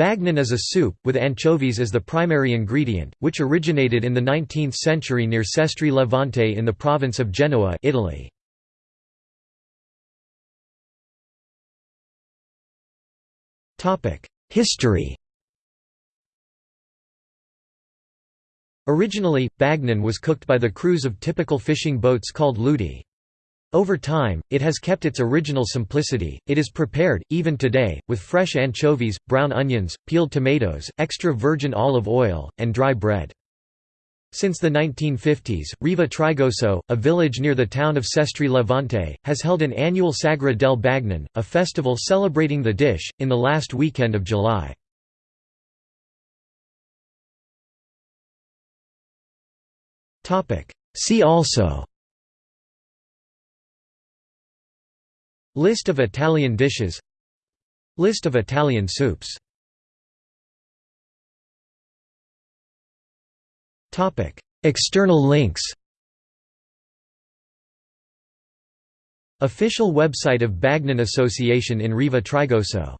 Bagnon is a soup, with anchovies as the primary ingredient, which originated in the 19th century near Sestri Levante in the province of Genoa Italy. History Originally, bagnon was cooked by the crews of typical fishing boats called leudi. Over time, it has kept its original simplicity. It is prepared, even today, with fresh anchovies, brown onions, peeled tomatoes, extra virgin olive oil, and dry bread. Since the 1950s, Riva Trigoso, a village near the town of Sestri Levante, has held an annual Sagra del Bagnon, a festival celebrating the dish, in the last weekend of July. See also List of Italian dishes. List of Italian soups. External links. Official website of Bagnon Association in Riva Trigoso